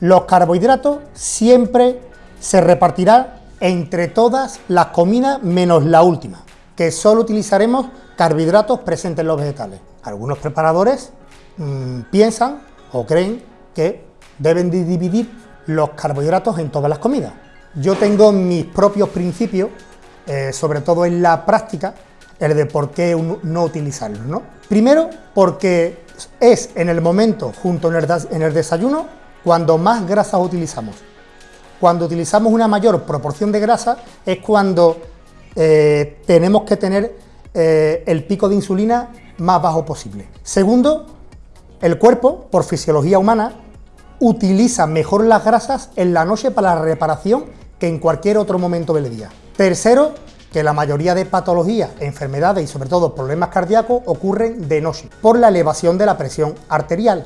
Los carbohidratos siempre se repartirán entre todas las comidas menos la última, que solo utilizaremos carbohidratos presentes en los vegetales. Algunos preparadores mmm, piensan o creen que deben de dividir los carbohidratos en todas las comidas. Yo tengo mis propios principios, eh, sobre todo en la práctica, el de por qué no utilizarlos. Primero, porque es en el momento, junto en el, desayuno, cuando más grasas utilizamos. Cuando utilizamos una mayor proporción de grasa es cuando eh, tenemos que tener eh, el pico de insulina más bajo posible. Segundo, el cuerpo, por fisiología humana, utiliza mejor las grasas en la noche para la reparación que en cualquier otro momento del día. Tercero, que la mayoría de patologías, enfermedades y sobre todo problemas cardíacos ocurren de noche por la elevación de la presión arterial.